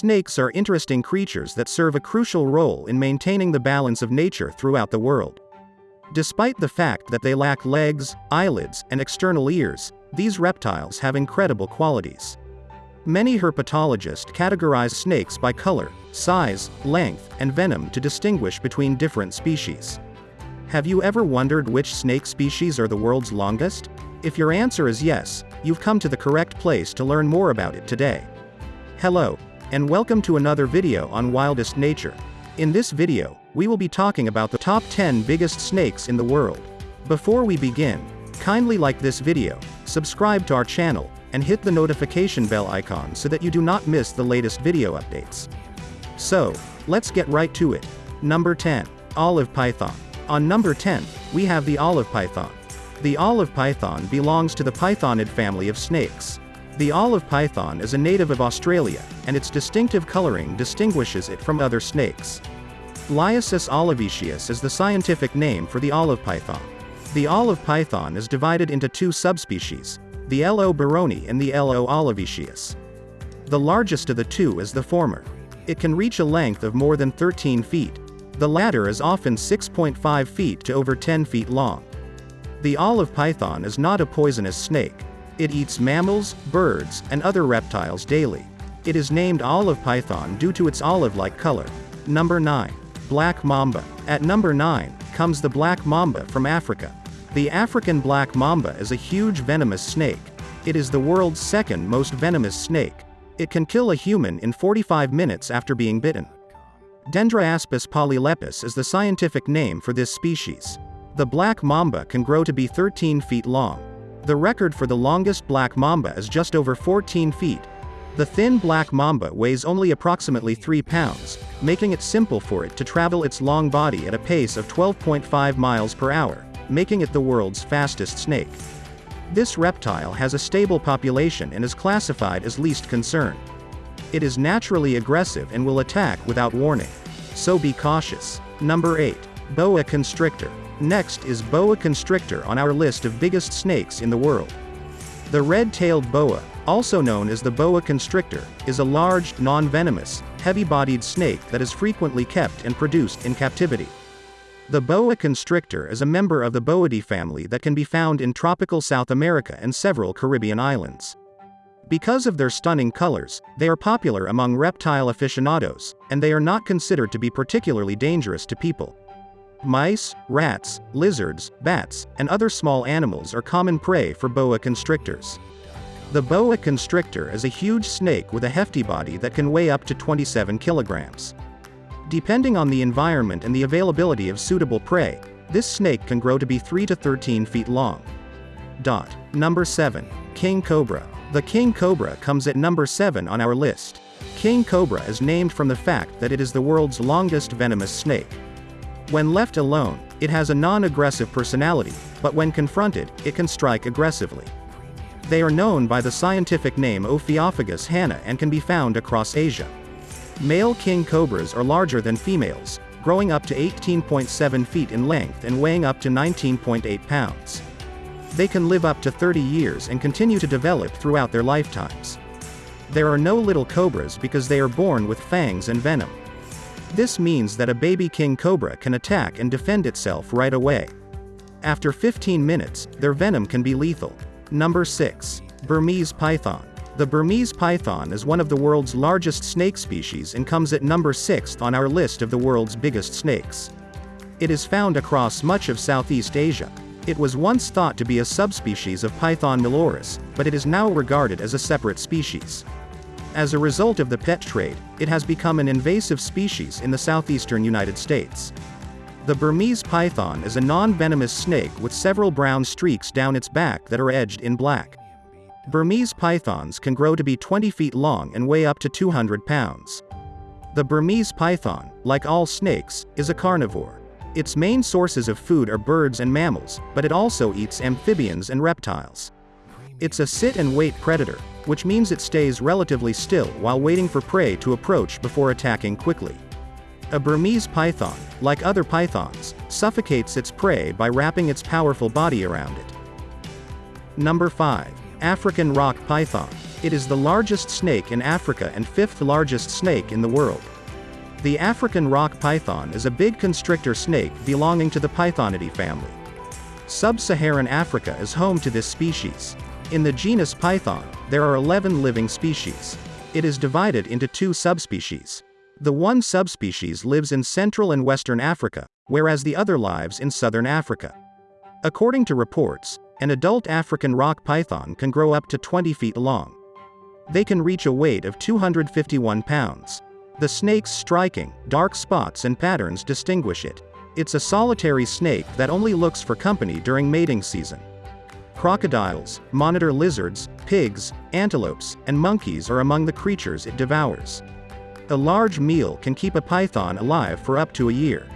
snakes are interesting creatures that serve a crucial role in maintaining the balance of nature throughout the world. Despite the fact that they lack legs, eyelids, and external ears, these reptiles have incredible qualities. Many herpetologists categorize snakes by color, size, length, and venom to distinguish between different species. Have you ever wondered which snake species are the world's longest? If your answer is yes, you've come to the correct place to learn more about it today. Hello, and welcome to another video on Wildest Nature. In this video, we will be talking about the top 10 biggest snakes in the world. Before we begin, kindly like this video, subscribe to our channel, and hit the notification bell icon so that you do not miss the latest video updates. So, let's get right to it. Number 10. Olive Python. On number 10, we have the olive python. The olive python belongs to the pythonid family of snakes. The olive python is a native of Australia, and its distinctive coloring distinguishes it from other snakes. Liasis olivaceus is the scientific name for the olive python. The olive python is divided into two subspecies, the Lo baroni and the Lo olivaceus. The largest of the two is the former. It can reach a length of more than 13 feet. The latter is often 6.5 feet to over 10 feet long. The olive python is not a poisonous snake. It eats mammals, birds, and other reptiles daily. It is named olive python due to its olive-like color. Number 9. Black Mamba. At number 9, comes the black mamba from Africa. The African black mamba is a huge venomous snake. It is the world's second most venomous snake. It can kill a human in 45 minutes after being bitten. Dendroaspis polylepis is the scientific name for this species. The black mamba can grow to be 13 feet long. The record for the longest black mamba is just over 14 feet. The thin black mamba weighs only approximately 3 pounds, making it simple for it to travel its long body at a pace of 12.5 miles per hour, making it the world's fastest snake. This reptile has a stable population and is classified as least concern. It is naturally aggressive and will attack without warning. So be cautious. Number 8. Boa constrictor. Next is boa constrictor on our list of biggest snakes in the world. The red-tailed boa, also known as the boa constrictor, is a large, non-venomous, heavy-bodied snake that is frequently kept and produced in captivity. The boa constrictor is a member of the Boidae family that can be found in tropical South America and several Caribbean islands. Because of their stunning colors, they are popular among reptile aficionados, and they are not considered to be particularly dangerous to people. Mice, rats, lizards, bats, and other small animals are common prey for boa constrictors. The boa constrictor is a huge snake with a hefty body that can weigh up to 27 kilograms. Depending on the environment and the availability of suitable prey, this snake can grow to be 3 to 13 feet long. Dot. Number 7. King Cobra. The king cobra comes at number 7 on our list. King cobra is named from the fact that it is the world's longest venomous snake. When left alone, it has a non-aggressive personality, but when confronted, it can strike aggressively. They are known by the scientific name Ophiophagus hannah and can be found across Asia. Male king cobras are larger than females, growing up to 18.7 feet in length and weighing up to 19.8 pounds. They can live up to 30 years and continue to develop throughout their lifetimes. There are no little cobras because they are born with fangs and venom. This means that a baby king cobra can attack and defend itself right away. After 15 minutes, their venom can be lethal. Number 6. Burmese python. The Burmese python is one of the world's largest snake species and comes at number 6 on our list of the world's biggest snakes. It is found across much of Southeast Asia. It was once thought to be a subspecies of Python molurus, but it is now regarded as a separate species. As a result of the pet trade, it has become an invasive species in the southeastern United States. The Burmese python is a non-venomous snake with several brown streaks down its back that are edged in black. Burmese pythons can grow to be 20 feet long and weigh up to 200 pounds. The Burmese python, like all snakes, is a carnivore. Its main sources of food are birds and mammals, but it also eats amphibians and reptiles. It's a sit-and-wait predator, which means it stays relatively still while waiting for prey to approach before attacking quickly. A Burmese python, like other pythons, suffocates its prey by wrapping its powerful body around it. Number 5. African Rock Python. It is the largest snake in Africa and fifth largest snake in the world. The African rock python is a big constrictor snake belonging to the Pythonidae family. Sub-Saharan Africa is home to this species. In the genus Python, there are 11 living species. It is divided into two subspecies. The one subspecies lives in Central and Western Africa, whereas the other lives in Southern Africa. According to reports, an adult African rock python can grow up to 20 feet long. They can reach a weight of 251 pounds. The snake's striking, dark spots and patterns distinguish it. It's a solitary snake that only looks for company during mating season. Crocodiles, monitor lizards, pigs, antelopes, and monkeys are among the creatures it devours. A large meal can keep a python alive for up to a year.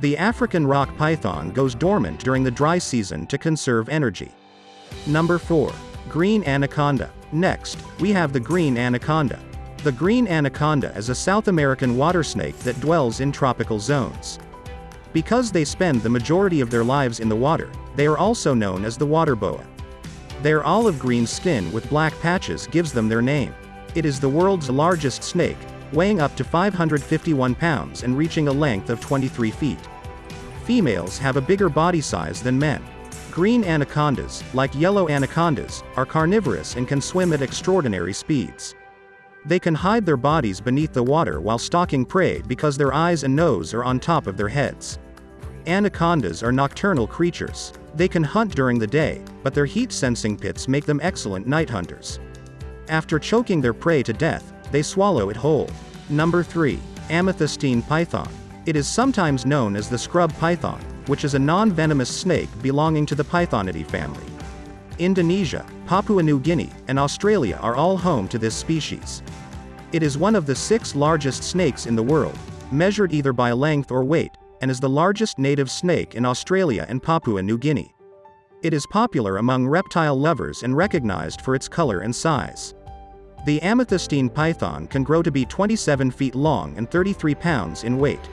The African rock python goes dormant during the dry season to conserve energy. Number 4. Green Anaconda. Next, we have the green anaconda. The green anaconda is a South American water snake that dwells in tropical zones. Because they spend the majority of their lives in the water, they are also known as the water boa. Their olive green skin with black patches gives them their name. It is the world's largest snake, weighing up to 551 pounds and reaching a length of 23 feet. Females have a bigger body size than men. Green anacondas, like yellow anacondas, are carnivorous and can swim at extraordinary speeds. They can hide their bodies beneath the water while stalking prey because their eyes and nose are on top of their heads. Anacondas are nocturnal creatures. They can hunt during the day, but their heat-sensing pits make them excellent night hunters. After choking their prey to death, they swallow it whole. Number 3. Amethystine Python. It is sometimes known as the scrub python, which is a non-venomous snake belonging to the Pythonidae family. Indonesia, Papua New Guinea, and Australia are all home to this species. It is one of the six largest snakes in the world, measured either by length or weight, and is the largest native snake in Australia and Papua New Guinea. It is popular among reptile lovers and recognized for its color and size. The amethystine python can grow to be 27 feet long and 33 pounds in weight.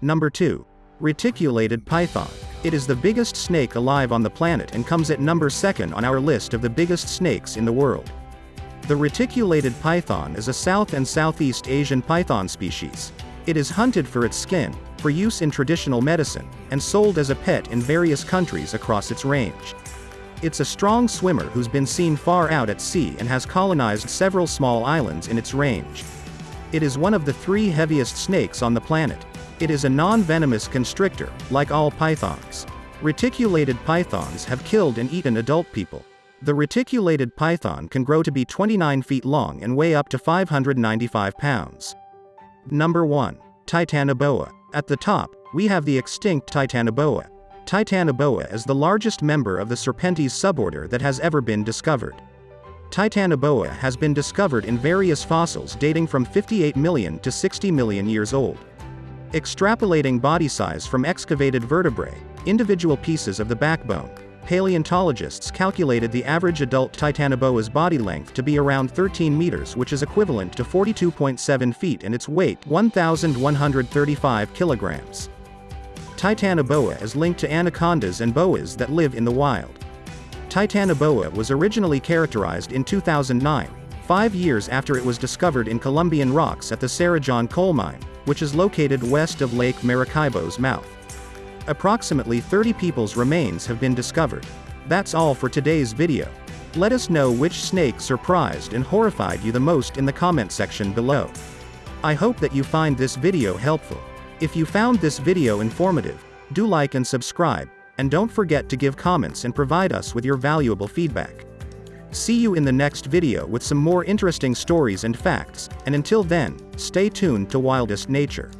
Number 2. Reticulated python. It is the biggest snake alive on the planet and comes at number 2nd on our list of the biggest snakes in the world. The reticulated python is a South and Southeast Asian python species. It is hunted for its skin, for use in traditional medicine, and sold as a pet in various countries across its range. It's a strong swimmer who's been seen far out at sea and has colonized several small islands in its range. It is one of the three heaviest snakes on the planet. It is a non-venomous constrictor, like all pythons. Reticulated pythons have killed and eaten adult people. The reticulated python can grow to be 29 feet long and weigh up to 595 pounds. Number 1. Titanoboa. At the top, we have the extinct Titanoboa. Titanoboa is the largest member of the Serpentes suborder that has ever been discovered. Titanoboa has been discovered in various fossils dating from 58 million to 60 million years old. Extrapolating body size from excavated vertebrae, individual pieces of the backbone, paleontologists calculated the average adult Titanoboa's body length to be around 13 meters which is equivalent to 42.7 feet and its weight 1,135 kilograms. Titanoboa is linked to anacondas and boas that live in the wild. Titanoboa was originally characterized in 2009, five years after it was discovered in Colombian rocks at the Cerrejón coal mine, which is located west of Lake Maracaibo's mouth. Approximately 30 people's remains have been discovered. That's all for today's video. Let us know which snake surprised and horrified you the most in the comment section below. I hope that you find this video helpful. If you found this video informative, do like and subscribe, and don't forget to give comments and provide us with your valuable feedback. See you in the next video with some more interesting stories and facts, and until then, stay tuned to Wildest Nature.